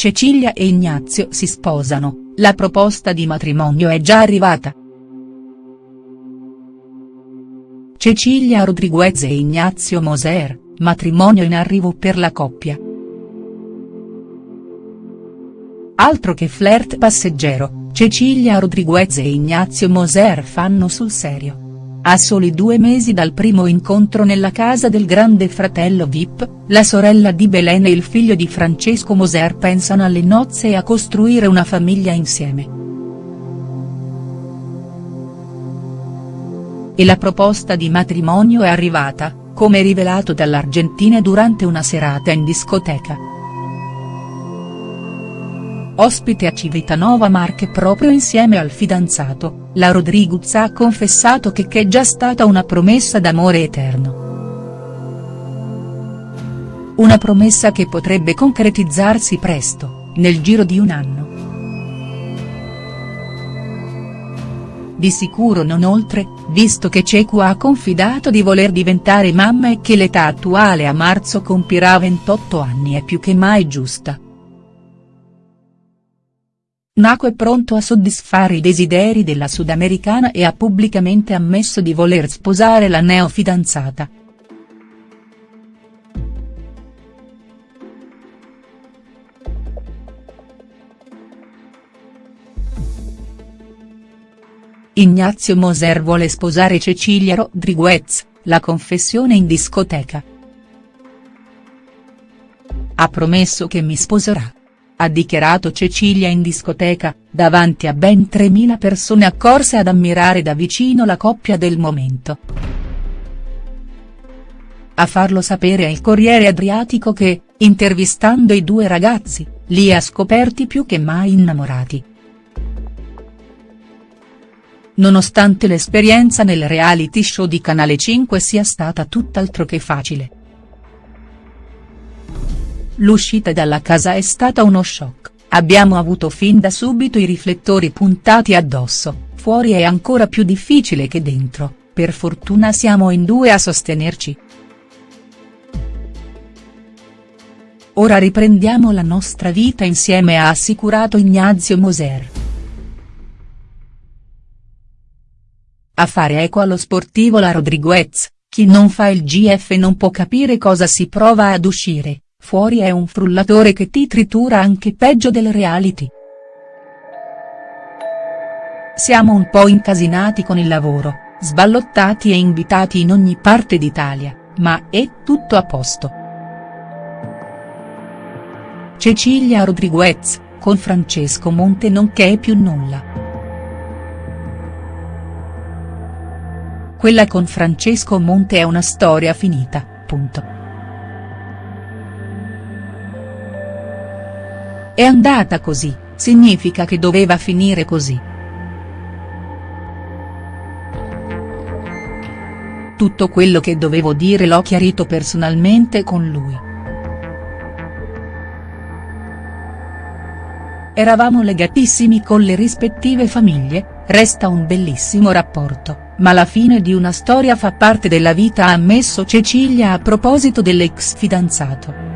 Cecilia e Ignazio si sposano, la proposta di matrimonio è già arrivata. Cecilia Rodriguez e Ignazio Moser, matrimonio in arrivo per la coppia. Altro che flirt passeggero, Cecilia Rodriguez e Ignazio Moser fanno sul serio. A soli due mesi dal primo incontro nella casa del grande fratello Vip, la sorella di Belen e il figlio di Francesco Moser pensano alle nozze e a costruire una famiglia insieme. E la proposta di matrimonio è arrivata, come rivelato dall'Argentina durante una serata in discoteca. Ospite a Civitanova Marche proprio insieme al fidanzato, la Rodriguez ha confessato che è già stata una promessa d'amore eterno. Una promessa che potrebbe concretizzarsi presto, nel giro di un anno. Di sicuro non oltre, visto che Cecu ha confidato di voler diventare mamma e che l'età attuale a marzo compirà 28 anni è più che mai giusta. Naco è pronto a soddisfare i desideri della sudamericana e ha pubblicamente ammesso di voler sposare la neofidanzata. Ignazio Moser vuole sposare Cecilia Rodriguez, la confessione in discoteca. Ha promesso che mi sposerà ha dichiarato Cecilia in discoteca, davanti a ben 3.000 persone accorse ad ammirare da vicino la coppia del momento. A farlo sapere è il Corriere Adriatico che, intervistando i due ragazzi, li ha scoperti più che mai innamorati. Nonostante l'esperienza nel reality show di Canale 5 sia stata tutt'altro che facile L'uscita dalla casa è stata uno shock, abbiamo avuto fin da subito i riflettori puntati addosso, fuori è ancora più difficile che dentro, per fortuna siamo in due a sostenerci. Ora riprendiamo la nostra vita insieme ha assicurato Ignazio Moser. A fare eco allo sportivo la Rodriguez, chi non fa il GF non può capire cosa si prova ad uscire, Fuori è un frullatore che ti tritura anche peggio del reality. Siamo un po' incasinati con il lavoro, sballottati e invitati in ogni parte d'Italia, ma è tutto a posto. Cecilia Rodriguez, con Francesco Monte non c'è più nulla. Quella con Francesco Monte è una storia finita, punto. È andata così, significa che doveva finire così. Tutto quello che dovevo dire l'ho chiarito personalmente con lui. Eravamo legatissimi con le rispettive famiglie, resta un bellissimo rapporto, ma la fine di una storia fa parte della vita ha ammesso Cecilia a proposito dell'ex fidanzato.